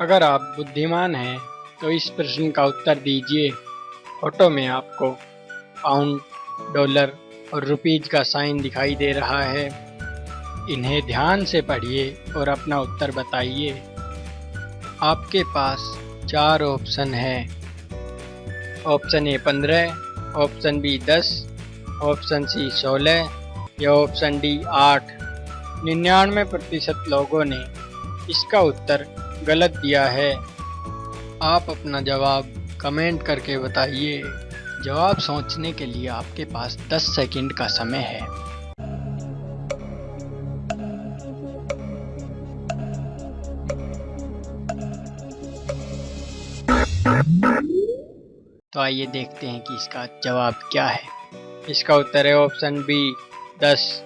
अगर आप बुद्धिमान हैं तो इस प्रश्न का उत्तर दीजिए। फ़ोटो में आपको पाउंड, डॉलर और रुपीज़ का साइन दिखाई दे रहा है। इन्हें ध्यान से पढ़िए और अपना उत्तर बताइए। आपके पास चार ऑप्शन है। ऑप्शन ए पंद्रह, ऑप्शन बी दस, ऑप्शन सी सोलह या ऑप्शन डी आठ। निन्यानवे प्रतिशत लोगों ने इसका उत्तर गलत दिया है। आप अपना जवाब कमेंट करके बताइए। जवाब सोचने के लिए आपके पास 10 सेकंड का समय है। तो आइए देखते हैं कि इसका जवाब क्या है। इसका उत्तर है ऑप्शन बी, दस।